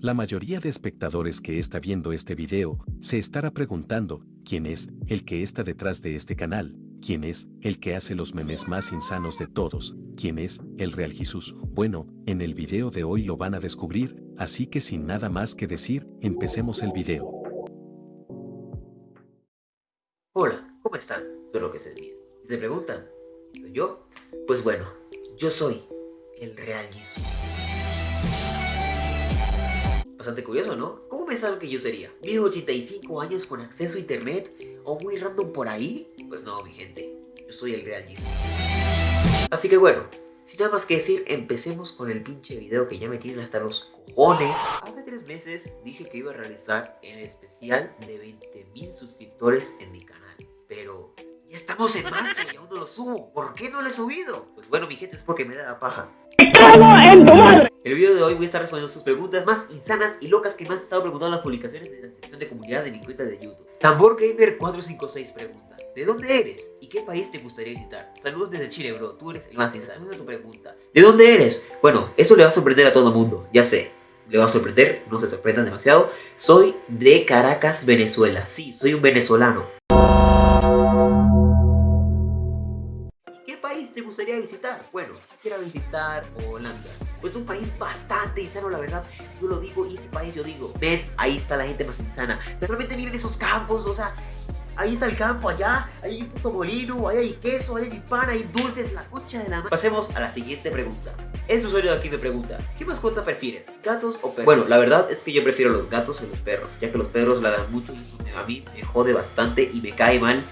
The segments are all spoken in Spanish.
La mayoría de espectadores que está viendo este video se estará preguntando quién es el que está detrás de este canal, quién es el que hace los memes más insanos de todos, quién es el Real Jesús. Bueno, en el video de hoy lo van a descubrir, así que sin nada más que decir, empecemos el video. Hola, ¿cómo están? Todo lo que se te preguntan, ¿soy yo? Pues bueno, yo soy el Real Jesús. Bastante curioso, ¿no? ¿Cómo pensaron que yo sería? ¿Viejo 85 años con acceso a internet? ¿O muy random por ahí? Pues no, mi gente. Yo soy el Real Jesus. Así que bueno, sin nada más que decir, empecemos con el pinche video que ya me tienen hasta los cojones. Hace tres meses dije que iba a realizar el especial de 20.000 suscriptores en mi canal. Pero ya estamos en marzo y aún no lo subo. ¿Por qué no lo he subido? Pues bueno, mi gente, es porque me da la paja. En tu madre. El video de hoy voy a estar respondiendo sus preguntas más insanas y locas que me has estado preguntando en las publicaciones de la sección de comunidad de mi cuenta de YouTube. Tambor Gamer 456 pregunta, ¿de dónde eres? ¿Y qué país te gustaría visitar? Saludos desde Chile, bro, tú eres el más insano. tu pregunta. ¿De dónde eres? Bueno, eso le va a sorprender a todo el mundo, ya sé. Le va a sorprender, no se sorprendan demasiado. Soy de Caracas, Venezuela. Sí, soy un venezolano. Te gustaría visitar? Bueno, quisiera visitar Holanda. Pues un país bastante insano, la verdad. Yo lo digo y ese país yo digo, ven, ahí está la gente más insana. Pero solamente miren esos campos, o sea, ahí está el campo, allá, hay un puto molino, ahí hay queso, ahí hay pan, hay dulces, la cocha de la madre. Pasemos a la siguiente pregunta. Este usuario de aquí me pregunta, ¿qué mascota prefieres? ¿Gatos o perros? Bueno, la verdad es que yo prefiero los gatos que los perros, ya que los perros la dan mucho y a mí me jode bastante y me cae mal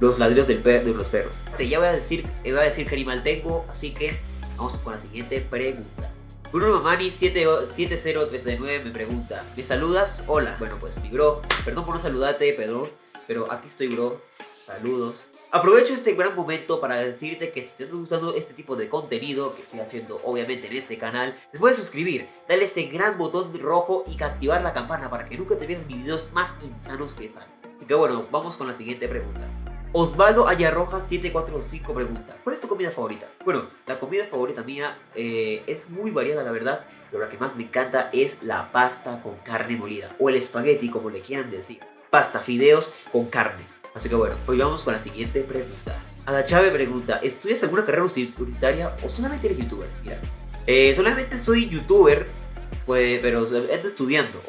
los ladrillos del de los perros. Ya voy a decir, voy a decir qué animal tengo, así que vamos con la siguiente pregunta. Bruno Mamani 70399 me pregunta, ¿me saludas? Hola. Bueno, pues mi bro, perdón por no saludarte, Pedro, pero aquí estoy, bro. Saludos. Aprovecho este gran momento para decirte que si te está gustando este tipo de contenido que estoy haciendo obviamente en este canal, te puedes suscribir, darle ese gran botón rojo y activar la campana para que nunca te pierdas mis videos más insanos que salen. Así que bueno, vamos con la siguiente pregunta. Osvaldo Ayarroja 745 pregunta, ¿cuál es tu comida favorita? Bueno, la comida favorita mía eh, es muy variada la verdad, pero la que más me encanta es la pasta con carne molida, o el espagueti como le quieran decir. Pasta, fideos con carne. Así que bueno, hoy vamos con la siguiente pregunta. Ada Chávez pregunta, ¿estudias alguna carrera universitaria o solamente eres youtuber? Mira, eh, solamente soy youtuber, pues, pero ando estudiando.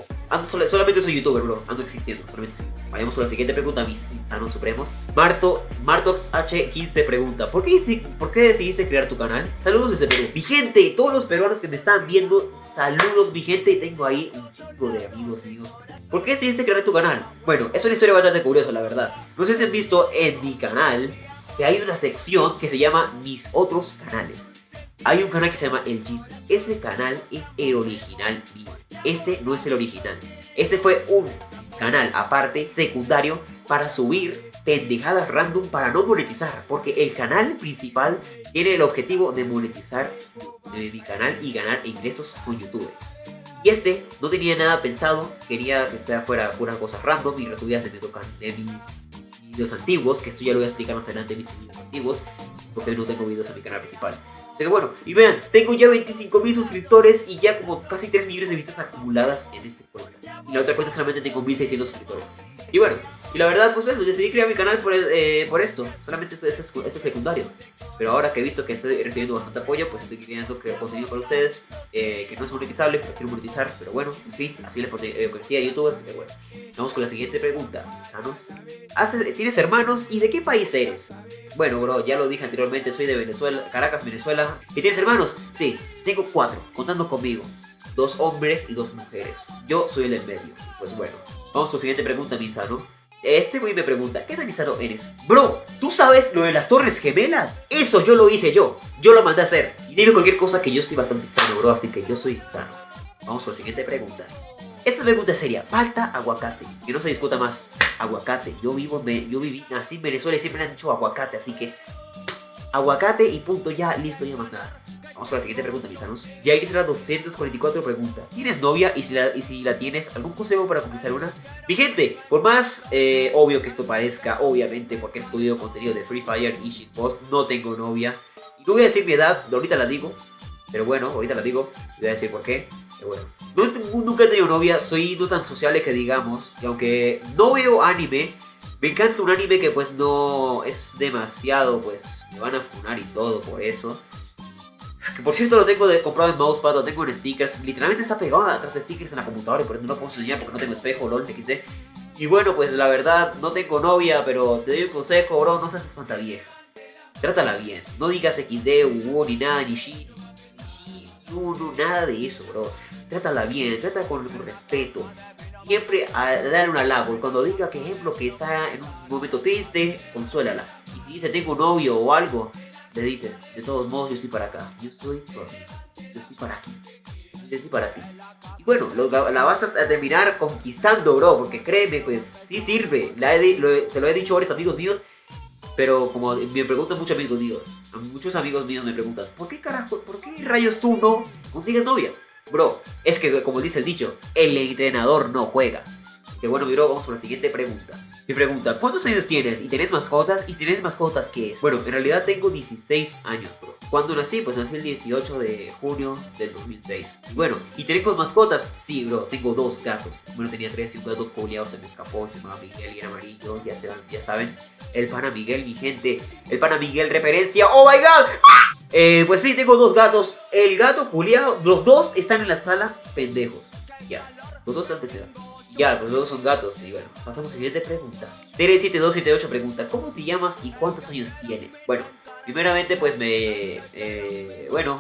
Solamente soy youtuber, bro. Ando existiendo, solamente soy Vayamos a la siguiente pregunta, mis insanos supremos. Marto, Martox H15 pregunta, ¿por qué, ¿por qué decidiste crear tu canal? Saludos desde Perú. Mi gente, todos los peruanos que me están viendo, saludos mi gente. Tengo ahí un chico de amigos míos. ¿Por qué decidiste crear tu canal? Bueno, es una historia bastante curiosa, la verdad. No sé si han visto en mi canal que hay una sección que se llama Mis Otros Canales. Hay un canal que se llama El Jesus. Ese canal es el original mío. Este no es el original. Este fue un canal aparte, secundario, para subir pendejadas random para no monetizar. Porque el canal principal tiene el objetivo de monetizar mi canal y ganar ingresos con YouTube. Y este no tenía nada pensado, quería que sea fuera puras cosas random y resubidas de, de mis videos antiguos, que esto ya lo voy a explicar más adelante en mis videos antiguos, porque no tengo videos en mi canal principal. Así que bueno, y vean, tengo ya 25 mil suscriptores y ya como casi 3 millones de vistas acumuladas en este cuenta. Y la otra cuenta solamente tengo 1600 suscriptores. Y bueno, y la verdad, pues eso, decidí crear mi canal por, eh, por esto. Solamente este es, es, secundario. Pero ahora que he visto que estoy recibiendo bastante apoyo, pues estoy creando contenido para ustedes. Eh, que no es monetizable, pero quiero monetizar. Pero bueno, en fin, así le eh, a youtubers. Pero bueno, vamos con la siguiente pregunta. ¿Tienes hermanos y de qué país eres? Bueno, bro, ya lo dije anteriormente, soy de Venezuela, Caracas, Venezuela. ¿Y tienes hermanos? Sí, tengo cuatro, contando conmigo. Dos hombres y dos mujeres. Yo soy el del medio. Pues bueno, vamos con la siguiente pregunta, Misano. Este güey me pregunta, ¿qué tan insano eres? Bro, ¿tú sabes lo de las torres gemelas? Eso yo lo hice yo, yo lo mandé a hacer. Y dime cualquier cosa que yo soy bastante sano, bro, así que yo soy sano. Vamos con la siguiente pregunta. Esta pregunta sería, falta aguacate. Que no se discuta más. Aguacate. Yo vivo, me, yo viví, así en Venezuela y siempre me han dicho aguacate, así que... Aguacate y punto, ya, listo, ya más nada. Vamos con la siguiente pregunta, listanos. Ya será 244 pregunta. ¿Tienes novia? Y si, la, la tienes, ¿algún consejo para conquistar una? Mi gente, por más eh, obvio que esto parezca, obviamente, porque he estudiado contenido de Free Fire y Shitpost, no tengo novia. Y no voy a decir mi edad, ahorita la digo. Pero bueno, ahorita la digo, voy a decir por qué. Pero bueno, no, nunca he tenido novia, soy no tan sociable que digamos. Y aunque no veo anime, me encanta un anime que pues no es demasiado, pues me van a funar y todo por eso. Que por cierto lo tengo de, comprado en mousepad, lo tengo en stickers. Literalmente está pegado atrás de stickers en la computadora y por eso no lo puedo enseñar porque no tengo espejo, lol, quise. Y bueno, pues la verdad, no tengo novia, pero te doy un consejo, bro, no seas espantavieja. Trátala bien. No digas XD, UU, ni nada, ni Shi, ni no, no, nada de eso, bro. Trátala bien, trata con, respeto. Siempre a dar un halago. Y cuando diga, que ejemplo, que está en un momento triste, consuélala. Y si dice, tengo novio o algo, le dices, de todos modos, yo estoy para acá. Yo tu amigo. Yo estoy para aquí. Yo estoy para ti. Y bueno, la vas a terminar conquistando, bro. Porque créeme, pues sí sirve. se lo he dicho a varios amigos míos. Pero como me preguntan muchos amigos míos, muchos amigos míos me preguntan, ¿por qué carajo, por qué rayos tú no consigues novia? Bro, es que como dice el dicho, el entrenador no juega. Que bueno, bro, vamos por la siguiente pregunta. Mi pregunta, ¿cuántos años tienes? ¿Y tenés mascotas? ¿Y si tienes mascotas qué? Bueno, en realidad tengo 16 años, bro. ¿Cuándo nací? Pues nací el 18 de junio del 2006. Y bueno, ¿y tenemos mascotas? Sí, bro, tengo dos gatos. Bueno, tenía tres y un gato coleado se me escapó, se llamaba Miguel y era amarillo, ya, se, ya saben. El pana Miguel, mi gente. El pana Miguel, referencia. ¡Oh, my God! Eh, pues sí, tengo dos gatos. El gato culiado, los dos están en la sala pendejos. Ya, los dos están pendejos. Ya, pues los son gatos. Y bueno, pasamos a la siguiente pregunta. Tere7278 pregunta, ¿cómo te llamas y cuántos años tienes? Bueno, primeramente pues me... Eh, bueno,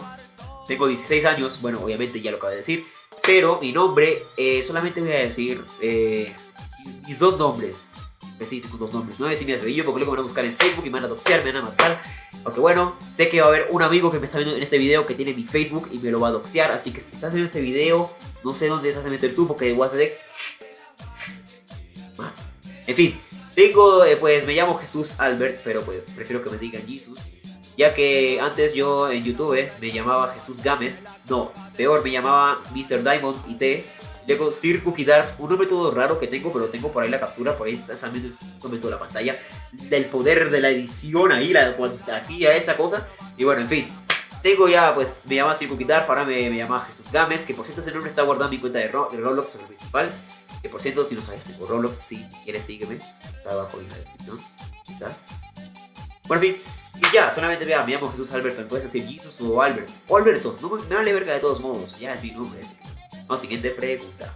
tengo 16 años. Bueno, obviamente ya lo acabo de decir. Pero mi nombre, eh, solamente voy a decir eh, mis dos nombres. Tengo dos nombres. No voy a decir mi apellido porque luego me van a buscar en Facebook y me van a doxear, me van a matar. Aunque bueno, sé que va a haber un amigo que me está viendo en este video que tiene mi Facebook y me lo va a doxear. Así que si estás viendo este video, no sé dónde estás a meter tú porque a hacer en fin, tengo, eh, pues me llamo Jesús Albert, pero pues prefiero que me digan Jesús. Ya que antes yo en YouTube me llamaba Jesús Gámez. No, peor, me llamaba Mr. Diamond IT. Luego Sir Cookie un nombre todo raro que tengo, pero tengo por ahí la captura, por ahí exactamente momento la pantalla. Del poder de la edición ahí, la a esa cosa. Y bueno, en fin. Tengo ya, pues, me llama Sir Cookie para me, me llama Jesús Gámez, que por cierto ese nombre está guardado en mi cuenta de, Roblox, en el principal. Que por cierto, si no sabes, tengo Roblox, si quieres sígueme. Está abajo en la descripción. ¿Está? Bueno, en fin. Y ya, solamente vea, me llamo Jesús Alberto. Me puedes decir Jesus o Albert. O Alberto, no me vale verga de todos modos. Ya es mi nombre. Vamos, siguiente pregunta.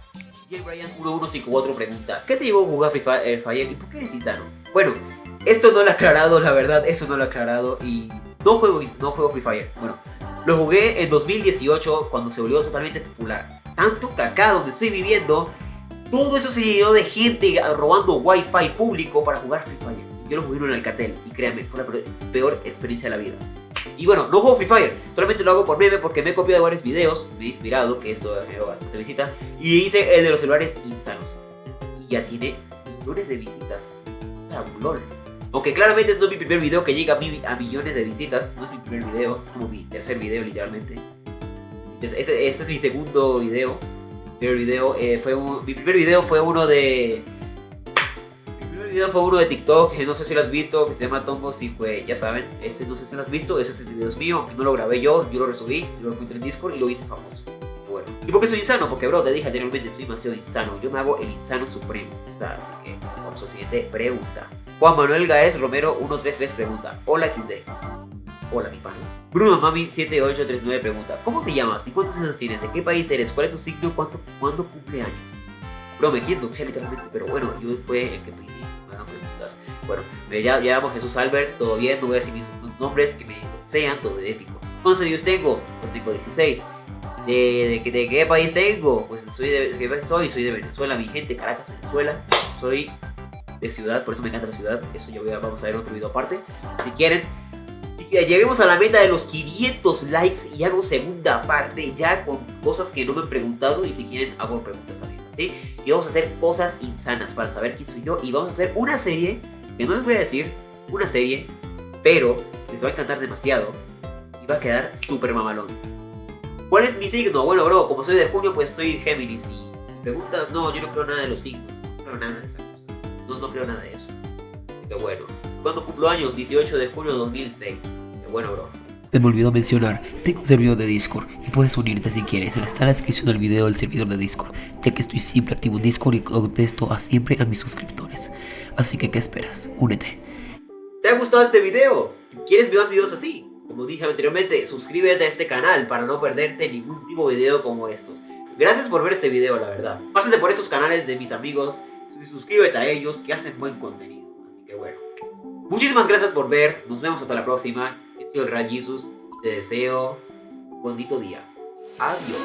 J. Brian 1154 pregunta: ¿Qué te llevó a jugar Free Fire y por qué eres insano? Bueno, esto no lo he aclarado, la verdad, eso no lo he aclarado. Y no juego, no juego Free Fire. Bueno, lo jugué en 2018 cuando se volvió totalmente popular. Tanto que acá donde estoy viviendo todo eso se llenó de gente robando wifi público para jugar Free Fire. Yo lo jugué en el Alcatel y créanme, fue la peor experiencia de la vida. Y bueno, no juego Free Fire, solamente lo hago por meme porque me he copiado de varios videos, me he inspirado, que eso me bastante visita, y hice el de los celulares insanos. Y ya tiene millones de visitas. O sea, un LOL. Aunque claramente es no mi primer video que llega a, millones de visitas, no es mi primer video, es como mi tercer video literalmente. Este, es mi segundo video. Primer video eh, fue mi primer video fue uno de mi primer video fue uno de TikTok que no sé si lo has visto que se llama Tombos y fue ya saben ese no sé si lo has visto ese es el video mío que no lo grabé yo yo lo resubí lo encontré en Discord y lo hice famoso y por qué soy insano porque bro te dije anteriormente soy demasiado insano yo me hago el insano supremo o sea así que vamos a la siguiente pregunta Juan Manuel Gaez Romero 133 pregunta hola XD Hola, mi pana. Bruno Mami 7839 pregunta: ¿Cómo te llamas y cuántos años tienes? ¿De qué país eres? ¿Cuál es tu signo? ¿Cuánto, ¿Cuándo cumple años? Bro, me quiero doxear literalmente, pero bueno, yo fue el que pedí. Me hagan preguntas. Bueno, me llamo Jesús Albert, todo bien, no voy a decir mis nombres que me sean todo épico. ¿Cuántos años tengo? Pues tengo 16. ¿De, de, qué país tengo? Pues soy de, ¿qué país soy? Soy de Venezuela, mi gente, Caracas, Venezuela. Soy de ciudad, por eso me encanta la ciudad. Eso ya voy a, vamos a ver otro video aparte. Si quieren, lleguemos a la meta de los 500 likes y hago segunda parte ya con cosas que no me han preguntado y si quieren hago preguntas también, ¿sí? Y vamos a hacer cosas insanas para saber quién soy yo y vamos a hacer una serie, que no les voy a decir una serie, pero les va a encantar demasiado y va a quedar súper mamalón. ¿Cuál es mi signo? Bueno, bro, como soy de junio, pues soy Géminis y preguntas, no, yo no creo nada de los signos, no creo nada de esas cosas, no, no creo nada de eso. Que bueno, ¿cuándo cumplo años? 18 de junio de 2006 bueno, bro. Se me olvidó mencionar, tengo un servidor de Discord y puedes unirte si quieres. Está en la descripción del video del servidor de Discord, ya que estoy siempre activo en Discord y contesto a siempre a mis suscriptores. Así que, ¿qué esperas? Únete. ¿Te ha gustado este video? ¿Quieres más videos así? Como dije anteriormente, suscríbete a este canal para no perderte ningún tipo de video como estos. Gracias por ver este video, la verdad. Pásate por esos canales de mis amigos y suscríbete a ellos que hacen buen contenido. Así que bueno. Muchísimas gracias por ver. Nos vemos hasta la próxima. He sido el Gran Jesus. Te deseo un bonito día. Adiós.